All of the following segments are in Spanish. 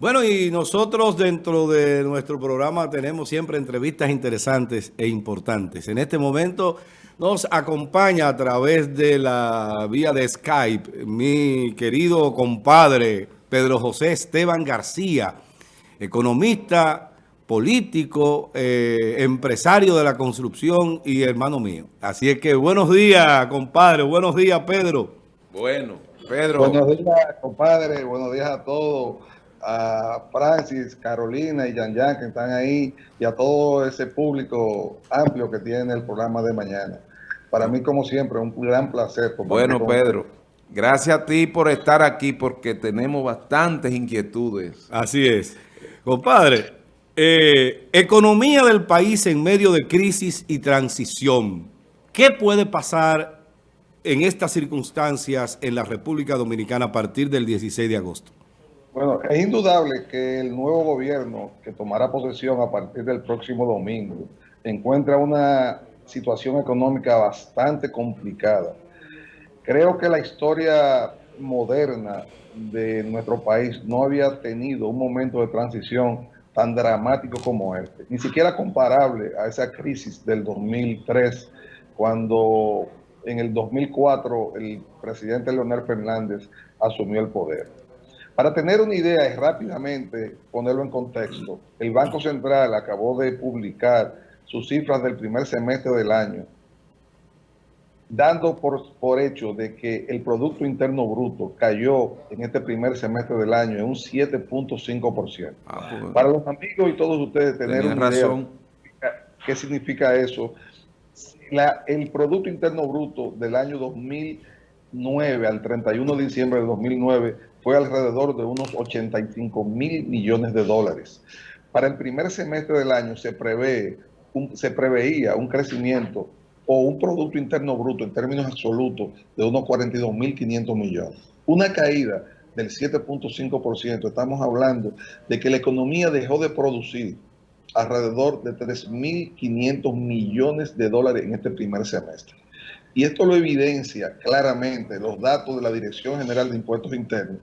Bueno, y nosotros dentro de nuestro programa tenemos siempre entrevistas interesantes e importantes. En este momento nos acompaña a través de la vía de Skype mi querido compadre Pedro José Esteban García, economista, político, eh, empresario de la construcción y hermano mío. Así es que buenos días, compadre. Buenos días, Pedro. Bueno, Pedro. Buenos días, compadre. Buenos días a todos a Francis, Carolina y Yan Yan que están ahí y a todo ese público amplio que tiene el programa de mañana. Para mí, como siempre, un gran placer. Bueno, Pedro, gracias a ti por estar aquí porque tenemos bastantes inquietudes. Así es. Compadre, eh, economía del país en medio de crisis y transición. ¿Qué puede pasar en estas circunstancias en la República Dominicana a partir del 16 de agosto? Bueno, es indudable que el nuevo gobierno que tomará posesión a partir del próximo domingo encuentra una situación económica bastante complicada. Creo que la historia moderna de nuestro país no había tenido un momento de transición tan dramático como este, ni siquiera comparable a esa crisis del 2003, cuando en el 2004 el presidente Leonel Fernández asumió el poder. Para tener una idea y rápidamente ponerlo en contexto, el Banco Central acabó de publicar sus cifras del primer semestre del año, dando por, por hecho de que el Producto Interno Bruto cayó en este primer semestre del año en un 7.5%. Ah, pues, Para los amigos y todos ustedes tener una razón. idea qué significa eso, la, el Producto Interno Bruto del año 2009 al 31 de diciembre de 2009 fue alrededor de unos 85 mil millones de dólares. Para el primer semestre del año se, prevé se preveía un crecimiento o un Producto Interno Bruto en términos absolutos de unos 42 mil 500 millones. Una caída del 7.5%, estamos hablando de que la economía dejó de producir alrededor de 3.500 millones de dólares en este primer semestre. Y esto lo evidencia claramente los datos de la Dirección General de Impuestos Internos,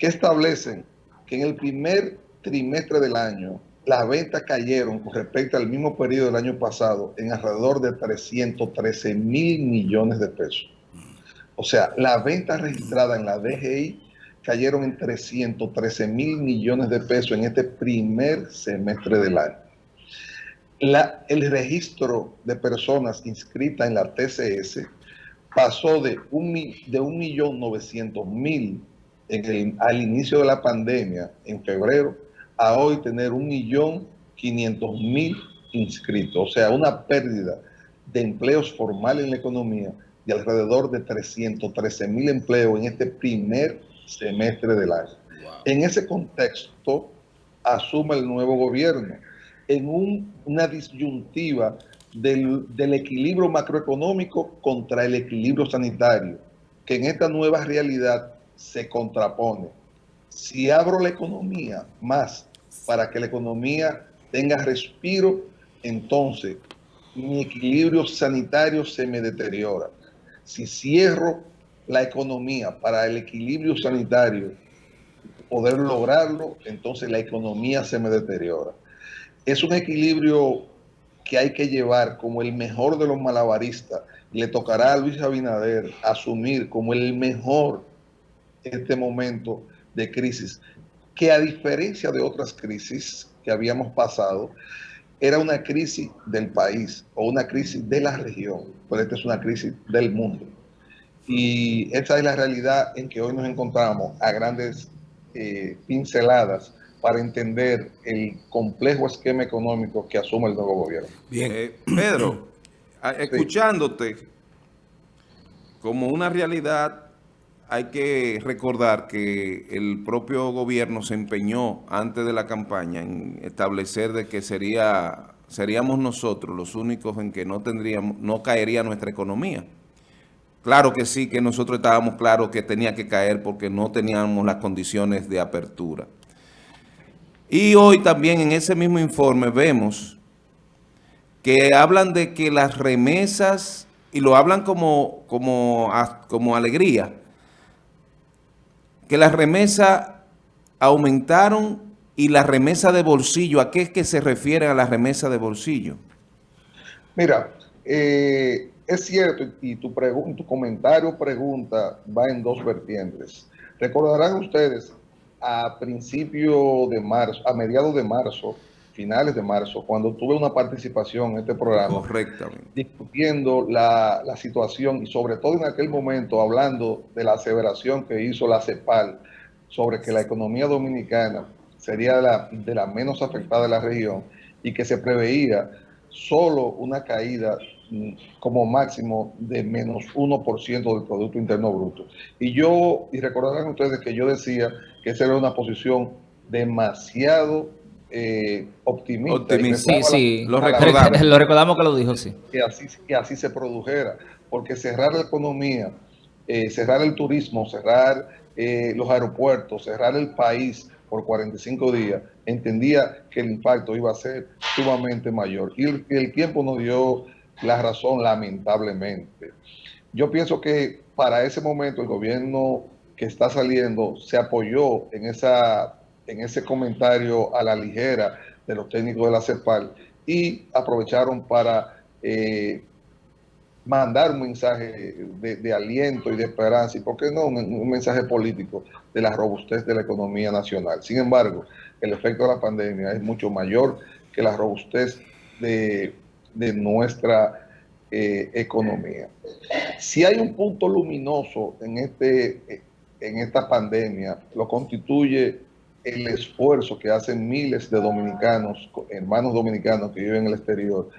que establecen que en el primer trimestre del año las ventas cayeron con respecto al mismo periodo del año pasado en alrededor de 313 mil millones de pesos. O sea, las ventas registradas en la DGI cayeron en 313 mil millones de pesos en este primer semestre del año el registro de personas inscritas en la TCS pasó de un, de un millón al inicio de la pandemia, en febrero, a hoy tener un millón quinientos mil inscritos. O sea, una pérdida de empleos formales en la economía de alrededor de 313 mil empleos en este primer semestre del año. En ese contexto, asume el nuevo gobierno en una disyuntiva del, equilibrio macroeconómico contra el equilibrio sanitario, que en esta nueva realidad se contrapone. Si abro la economía más para que la economía tenga respiro, entonces mi equilibrio sanitario se me deteriora. Si cierro la economía para el equilibrio sanitario, poder lograrlo, entonces la economía se me deteriora es un equilibrio que hay que llevar como el mejor de los malabaristas. Le tocará a Luis Abinader asumir como el mejor este momento de crisis, que a diferencia de otras crisis que habíamos pasado, era una crisis del país o una crisis de la región, pero esta es una crisis del mundo. Y esa es la realidad en que hoy nos encontramos a grandes eh, pinceladas para entender el complejo esquema económico que asume el nuevo gobierno. Bien, eh, Pedro, escuchándote, como una realidad, hay que recordar que el propio gobierno se empeñó antes de la campaña en establecer de que sería seríamos nosotros los únicos en que no tendríamos, no caería nuestra economía. Claro que sí, que nosotros estábamos claros que tenía que caer porque no teníamos las condiciones de apertura. Y hoy también en ese mismo informe vemos que hablan de que las remesas, y lo hablan como, como, como alegría, que las remesas aumentaron y la remesa de bolsillo, ¿a qué es que se refiere a la remesa de bolsillo? Mira, eh, es cierto y tu, tu comentario pregunta va en dos vertientes. Recordarán ustedes a principio de marzo, a mediados de marzo, finales de marzo, cuando tuve una participación en este programa, Correctamente. discutiendo la, la, situación y sobre todo en aquel momento hablando de la aseveración que hizo la CEPAL sobre que la economía dominicana sería la, de la menos afectada de la región y que se preveía solo una caída mm, como máximo de menos 1% del Producto Interno Bruto. Y yo, y recordarán ustedes que yo decía que esa era una posición demasiado eh, optimista. Sí, sí, lo, recordamos. lo recordamos que lo dijo, sí. Que así, que así se produjera, porque cerrar la economía, eh, cerrar el turismo, cerrar eh, los aeropuertos, cerrar el país por 45 días, entendía que el impacto iba a ser sumamente mayor. Y el, el tiempo nos dio la razón, lamentablemente. Yo pienso que para ese momento el gobierno que está saliendo se apoyó en, esa, en ese comentario a la ligera de los técnicos de la CEPAL y aprovecharon para eh, mandar un mensaje de, aliento y de esperanza, y por qué no, un, mensaje político de la robustez de la economía nacional. Sin embargo, el efecto de la pandemia es mucho mayor que la robustez de, nuestra eh, economía. Si hay un punto luminoso en, este, en esta pandemia, lo constituye el esfuerzo que hacen miles de dominicanos, hermanos dominicanos que viven en el exterior,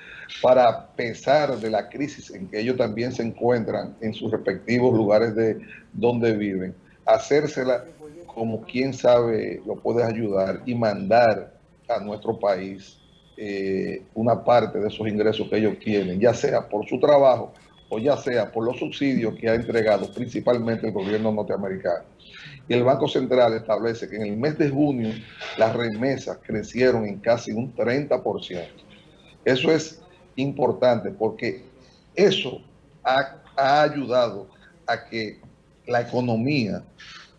para a pesar de la crisis en que ellos también se encuentran en sus respectivos lugares de donde viven, hacérsela como quien sabe lo puede ayudar y mandar a nuestro país eh, una parte de esos ingresos que ellos tienen, ya sea por su trabajo o ya sea por los subsidios que ha entregado principalmente el gobierno norteamericano. Y el Banco Central establece que en el mes de junio las remesas crecieron en casi un 30%. Eso es importante porque eso ha, ha ayudado a que la economía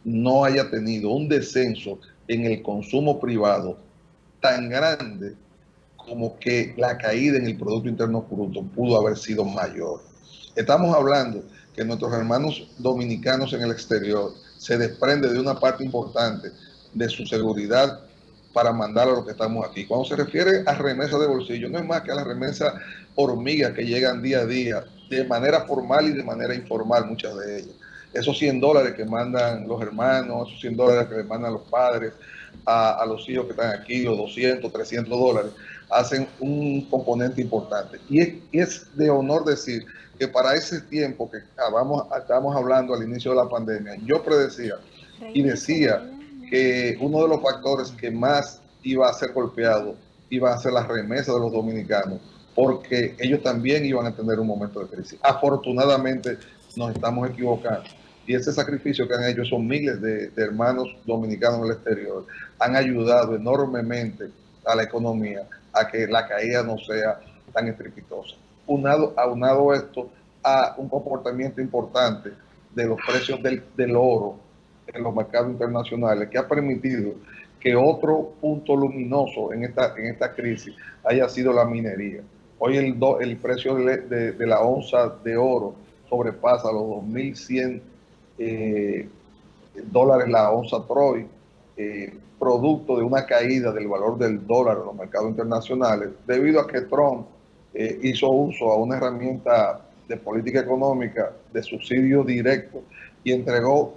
no haya tenido un descenso en el consumo privado tan grande como que la caída en el Producto Interno Bruto pudo haber sido mayor. Estamos hablando que nuestros hermanos dominicanos en el exterior se desprende de una parte importante de su seguridad para mandar a los que estamos aquí. Cuando se refiere a remesa de bolsillo, no es más que a la remesa hormiga que llegan día a día, de manera formal y de manera informal, muchas de ellas. Esos 100 dólares que mandan los hermanos, esos 100 dólares que les mandan los padres a, los hijos que están aquí, los 200, 300 dólares, hacen un componente importante. Y es, y es de honor decir que para ese tiempo que estábamos hablando al inicio de la pandemia, yo predecía y decía que uno de los factores que más iba a ser golpeado iba a ser la remesa de los dominicanos, porque ellos también iban a tener un momento de crisis. Afortunadamente nos estamos equivocando. Y ese sacrificio que han hecho son miles de, hermanos dominicanos en el exterior. Han ayudado enormemente a la economía a que la caída no sea tan estrepitosa unado, aunado esto a un comportamiento importante de los precios del, del, oro en los mercados internacionales que ha permitido que otro punto luminoso en esta, en esta crisis haya sido la minería. Hoy el, el precio de, de, la onza de oro sobrepasa los 2.100 eh, dólares la onza Troy, eh, producto de una caída del valor del dólar en los mercados internacionales, debido a que Trump eh, hizo uso a una herramienta de política económica de subsidio directo y entregó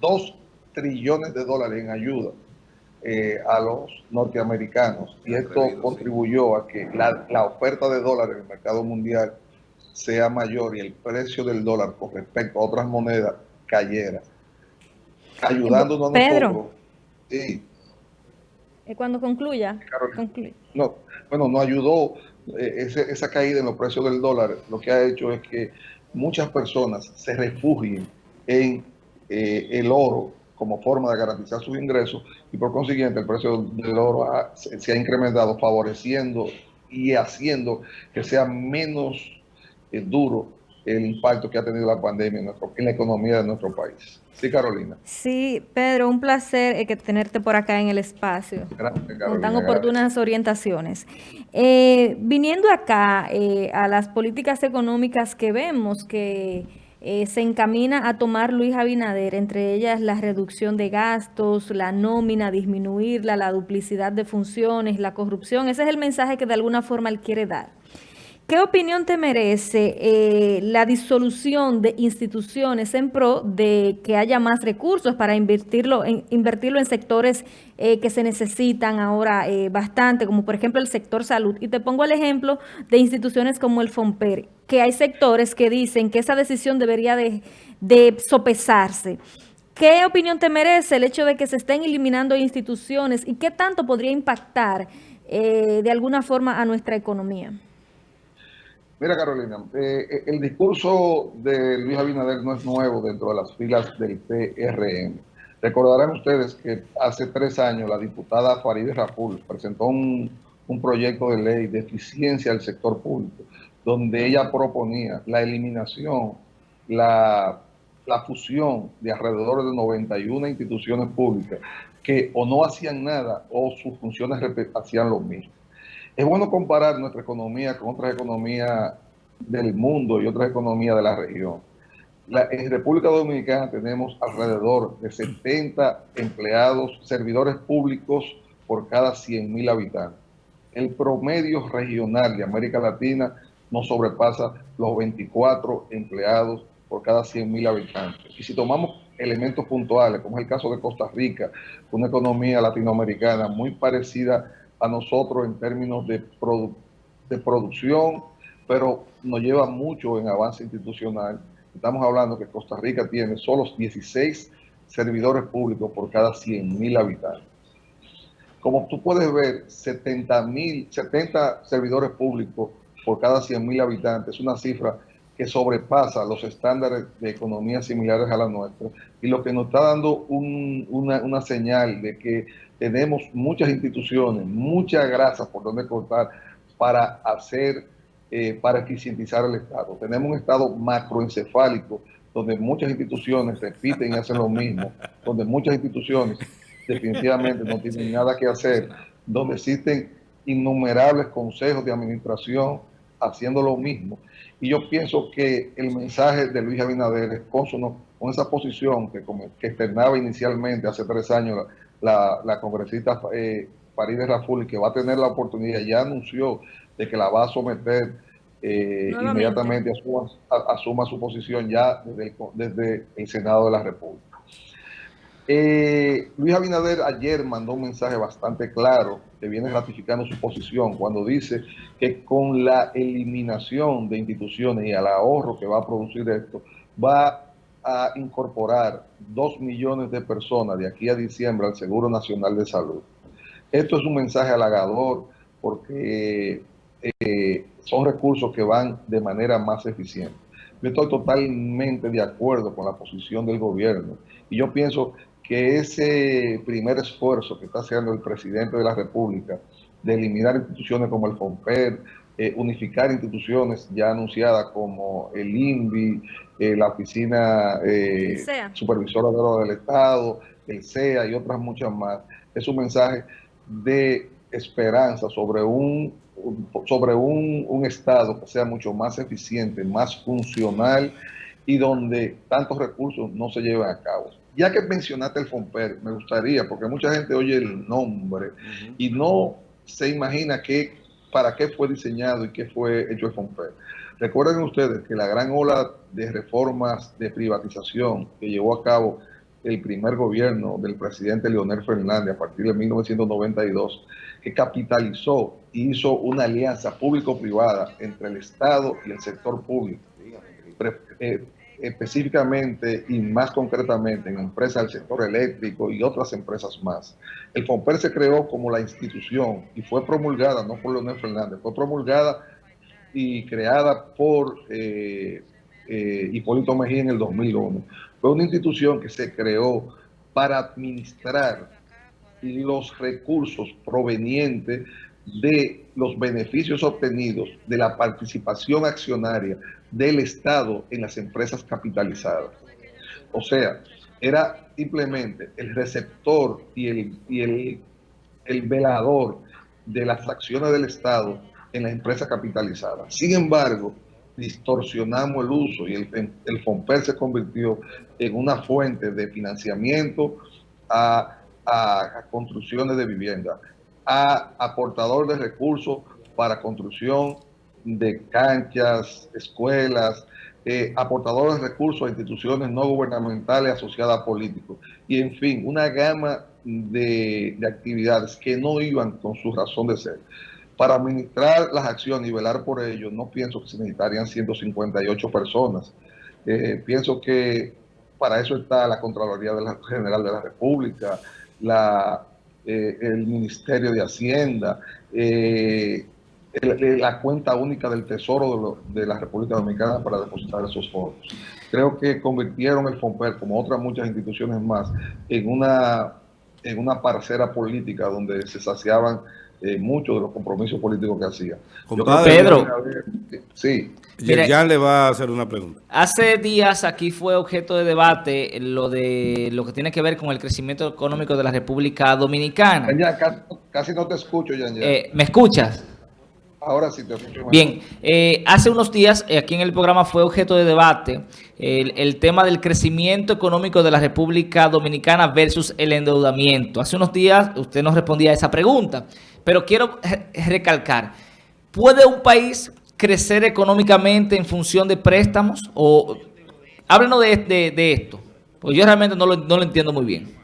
dos trillones de dólares en ayuda eh, a los norteamericanos. Y esto contribuyó a que la, la, oferta de dólares en el mercado mundial sea mayor y el precio del dólar con respecto a otras monedas cayera. Ayudándonos a nosotros. Sí. Cuando concluya. No, bueno, nos ayudó eh, esa caída en los precios del dólar lo que ha hecho es que muchas personas se refugien en eh, el oro como forma de garantizar sus ingresos y por consiguiente el precio del oro se, ha incrementado favoreciendo y haciendo que sea menos eh, duro el impacto que ha tenido la pandemia en, la economía de nuestro país. Sí, Carolina. Sí, Pedro, un placer eh, que tenerte por acá en el espacio. Gracias, Con tan oportunas orientaciones. Eh, viniendo acá eh, a las políticas económicas que vemos que se encamina a tomar Luis Abinader, entre ellas la reducción de gastos, la nómina, disminuirla, la duplicidad de funciones, la corrupción. Ese es el mensaje que de alguna forma él quiere dar. ¿Qué opinión te merece eh, la disolución de instituciones en pro de que haya más recursos para invertirlo en, sectores eh, que se necesitan ahora eh, bastante, como por ejemplo el sector salud? Y te pongo el ejemplo de instituciones como el FOMPER, que hay sectores que dicen que esa decisión debería de, de sopesarse. ¿Qué opinión te merece el hecho de que se estén eliminando instituciones y qué tanto podría impactar de alguna forma a nuestra economía? Mira, Carolina, eh, eh, el discurso de Luis Abinader no es nuevo dentro de las filas del PRM. Recordarán ustedes que hace tres años la diputada Farideh Raful presentó un, proyecto de ley de eficiencia del sector público, donde ella proponía la eliminación, la, la fusión de alrededor de 91 instituciones públicas que o no hacían nada o sus funciones hacían lo mismo. Es bueno comparar nuestra economía con otras economías del mundo y otras economías de la región. en República Dominicana tenemos alrededor de 70 empleados, servidores públicos por cada 100 mil habitantes. El promedio regional de América Latina no sobrepasa los 24 empleados por cada 100 mil habitantes. Y si tomamos elementos puntuales, como es el caso de Costa Rica, una economía latinoamericana muy parecida a nosotros en términos de, de producción, pero nos lleva mucho en avance institucional. Estamos hablando que Costa Rica tiene solo 16 servidores públicos por cada 100 mil habitantes. Como tú puedes ver, 70, mil, 70 servidores públicos por cada 100 mil habitantes es una cifra que sobrepasa los estándares de economía similares a la nuestra y lo que nos está dando una, una señal de que tenemos muchas instituciones, mucha grasa por donde cortar para hacer, eh, para eficientizar el Estado. Tenemos un Estado macroencefálico donde muchas instituciones repiten y hacen lo mismo, donde muchas instituciones definitivamente no tienen nada que hacer, donde existen innumerables consejos de administración haciendo lo mismo. Y yo pienso que el mensaje de Luis Abinader es consono con esa posición que, que externaba inicialmente hace tres años la, la congresista eh, Farideh Raful, que va a tener la oportunidad, ya anunció de que la va a someter eh, inmediatamente, asuma, asuma, su posición ya desde el, Senado de la República. Eh, Luis Abinader ayer mandó un mensaje bastante claro que viene ratificando su posición cuando dice que con la eliminación de instituciones y al ahorro que va a producir esto, va a incorporar dos millones de personas de aquí a diciembre al Seguro Nacional de Salud. Esto es un mensaje halagador porque eh, son recursos que van de manera más eficiente. Yo estoy totalmente de acuerdo con la posición del gobierno y yo pienso que ese primer esfuerzo que está haciendo el presidente de la República de eliminar instituciones como el FOMPER, eh, unificar instituciones ya anunciadas como el INVI, eh, la Oficina eh, Supervisora de Oro del Estado, el CEA y otras muchas más. Es un mensaje de esperanza sobre un, sobre un, un Estado que sea mucho más eficiente, más funcional y donde tantos recursos no se lleven a cabo. Ya que mencionaste el FOMPER, me gustaría, porque mucha gente oye el nombre y no se imagina que para qué fue diseñado y qué fue hecho el FOMPER. Recuerden ustedes que la gran ola de reformas de privatización que llevó a cabo el primer gobierno del presidente Leonel Fernández a partir de 1992, que capitalizó y hizo una alianza público-privada entre el Estado y el sector público, eh, específicamente y más concretamente en empresas del sector eléctrico y otras empresas más. El FOMPER se creó como la institución y fue promulgada, no por Leonel Fernández, fue promulgada y creada por eh, eh, Hipólito Mejía en el 2001. Fue una institución que se creó para administrar los recursos provenientes de los beneficios obtenidos de la participación accionaria del Estado en las empresas capitalizadas. O sea, era simplemente el receptor y el, y el, el velador de las acciones del Estado en las empresas capitalizadas. Sin embargo, distorsionamos el uso y el, el FOMPER se convirtió en una fuente de financiamiento a, a, construcciones de vivienda, a aportador de recursos para construcción de canchas, escuelas, eh, aportadores de recursos a instituciones no gubernamentales asociadas a políticos. Y en fin, una gama de, de actividades que no iban con su razón de ser. Para administrar las acciones y velar por ello, no pienso que se necesitarían 158 personas. Eh, pienso que para eso está la Contraloría General de la República, la, eh, el Ministerio de Hacienda, eh, la cuenta única del Tesoro de, la República Dominicana para depositar esos fondos. Creo que convirtieron el FOMPER, como otras muchas instituciones más, en una, en una parcera política donde se saciaban eh, muchos de los compromisos políticos que hacía. Pedro. sí. Ya le va a hacer una pregunta. Hace días aquí fue objeto de debate lo de lo que tiene que ver con el crecimiento económico de la República Dominicana. casi, no te escucho, Jan, eh, ¿Me escuchas? Ahora sí te escucho. Bien, eh, hace unos días aquí en el programa fue objeto de debate el, el, tema del crecimiento económico de la República Dominicana versus el endeudamiento. Hace unos días usted nos respondía a esa pregunta. Pero quiero recalcar, ¿puede un país crecer económicamente en función de préstamos? O háblenos de, esto, porque yo realmente no lo, entiendo muy bien.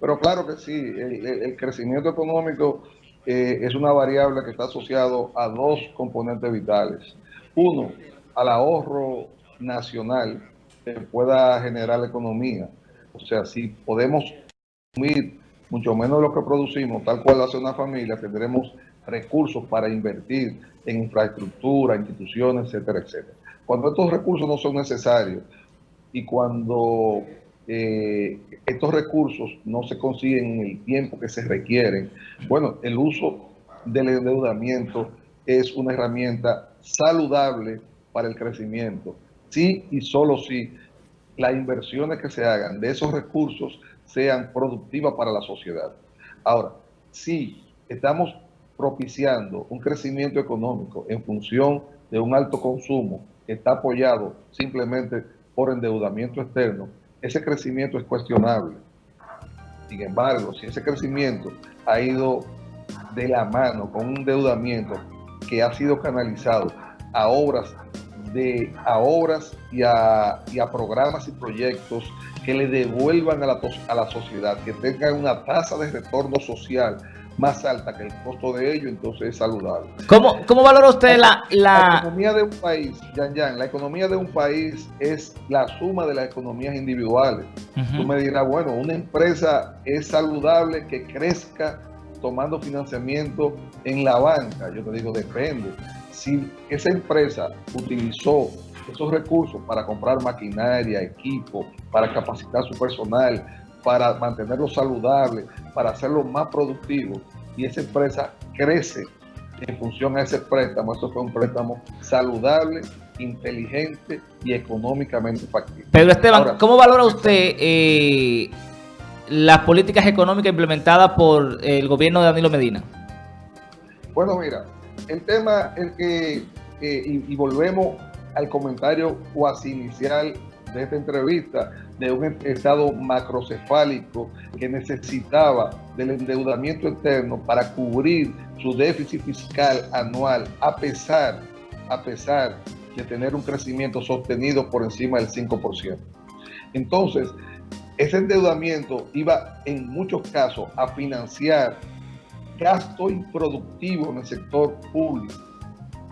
Pero claro que sí, el, crecimiento económico eh, es una variable que está asociado a dos componentes vitales. Uno, al ahorro nacional que pueda generar la economía. O sea, si podemos consumir mucho menos lo que producimos, tal cual hace una familia, tendremos recursos para invertir en infraestructura, instituciones, etcétera, etcétera. Cuando estos recursos no son necesarios y cuando eh, estos recursos no se consiguen en el tiempo que se requieren, bueno, el uso del endeudamiento es una herramienta saludable para el crecimiento. Sí y solo si las inversiones que se hagan de esos recursos sean productivas para la sociedad. Ahora, si estamos propiciando un crecimiento económico en función de un alto consumo que está apoyado simplemente por endeudamiento externo, ese crecimiento es cuestionable. Sin embargo, si ese crecimiento ha ido de la mano con un endeudamiento que ha sido canalizado a obras de a obras y a, y a programas y proyectos que le devuelvan a la, a la sociedad, que tengan una tasa de retorno social más alta que el costo de ello, entonces es saludable. ¿Cómo, cómo valora usted la, la... economía de un país, Yan Yan, la economía de un país es la suma de las economías individuales. Tú me dirás, bueno, una empresa es saludable que crezca tomando financiamiento en la banca. Yo te digo, depende. Si esa empresa utilizó esos recursos para comprar maquinaria, equipo, para capacitar su personal, para mantenerlo saludable, para hacerlo más productivo, y esa empresa crece en función a ese préstamo. Eso fue un préstamo saludable, inteligente y económicamente factible. Pedro Esteban, ¿cómo valora usted eh, las políticas económicas implementadas por el gobierno de Danilo Medina? Bueno, mira, el tema es que, eh, y volvemos al comentario cuasi inicial de esta entrevista de un estado macrocefálico que necesitaba del endeudamiento externo para cubrir su déficit fiscal anual a pesar, a pesar de tener un crecimiento sostenido por encima del 5%. Entonces, ese endeudamiento iba en muchos casos a financiar gasto improductivo en el sector público.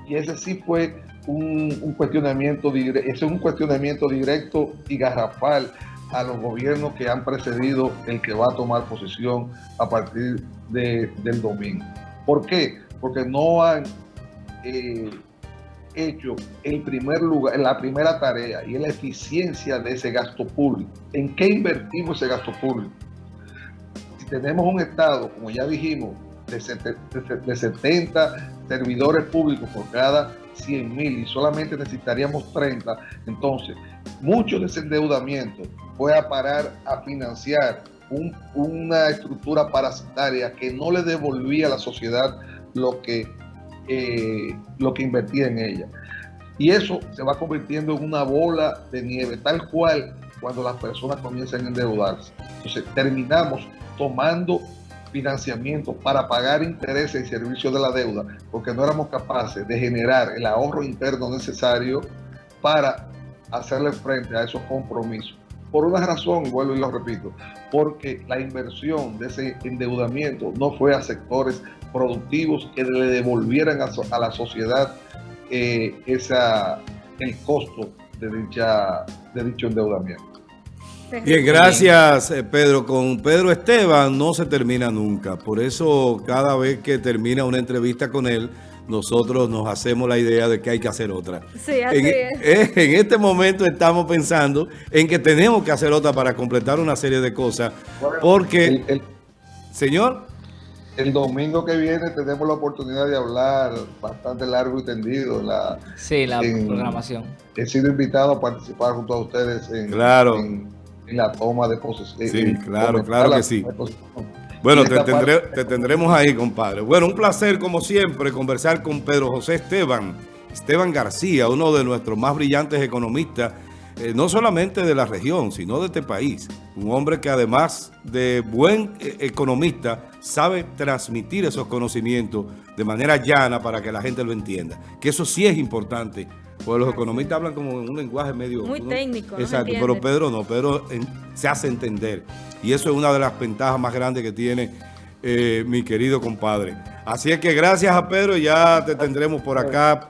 Y ese sí fue un, cuestionamiento es un cuestionamiento directo y garrafal a los gobiernos que han precedido el que va a tomar posición a partir de, del domingo. ¿Por qué? Porque no han eh, hecho el primer lugar, la primera tarea y es la eficiencia de ese gasto público. ¿En qué invertimos ese gasto público? Si tenemos un Estado, como ya dijimos, de 70 servidores públicos por cada 100 mil y solamente necesitaríamos 30, entonces mucho de ese endeudamiento fue a parar a financiar una estructura parasitaria que no le devolvía a la sociedad lo que, eh, lo que invertía en ella. Y eso se va convirtiendo en una bola de nieve, tal cual cuando las personas comienzan a endeudarse. Entonces terminamos tomando financiamiento para pagar intereses y servicios de la deuda, porque no éramos capaces de generar el ahorro interno necesario para hacerle frente a esos compromisos. Por una razón, vuelvo y lo repito, porque la inversión de ese endeudamiento no fue a sectores productivos que le devolvieran a, la sociedad eh, el costo de, dicha, de dicho endeudamiento. Bien, gracias eh, Pedro. Con Pedro Esteban no se termina nunca. Por eso cada vez que termina una entrevista con él, nosotros nos hacemos la idea de que hay que hacer otra. Sí, así en, es. Eh, en este momento estamos pensando en que tenemos que hacer otra para completar una serie de cosas. Porque, señor... El domingo que viene tenemos la oportunidad de hablar bastante largo y tendido. La, sí, la programación. He sido invitado a participar junto a ustedes en, claro en la toma de posesión. Sí, claro, claro que sí. Bueno, te, tendremos ahí, compadre. Bueno, un placer, como siempre, conversar con Pedro José Esteban, Esteban García, uno de nuestros más brillantes economistas, eh, no solamente de la región, sino de este país. Un hombre que además de buen eh, economista, sabe transmitir esos conocimientos de manera llana para que la gente lo entienda. Que eso sí es importante pues los economistas hablan como en un lenguaje medio... Muy técnico. Exacto, pero Pedro no, Pedro se hace entender. Y eso es una de las ventajas más grandes que tiene eh, mi querido compadre. Así es que gracias a Pedro, ya te tendremos por acá.